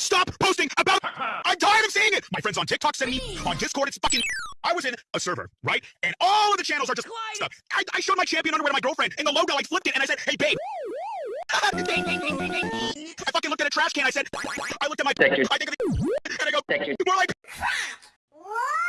stop posting about I'm tired of seeing it. My friends on TikTok send me on Discord. It's fucking. I was in a server, right? And all of the channels are just stuff. I, I showed my champion underwear to my girlfriend, and the logo like flipped it, and I said, "Hey, babe." I fucking looked at a trash can. I said, I looked at my. Thank you. I think of the, and I go, Thank you. more like.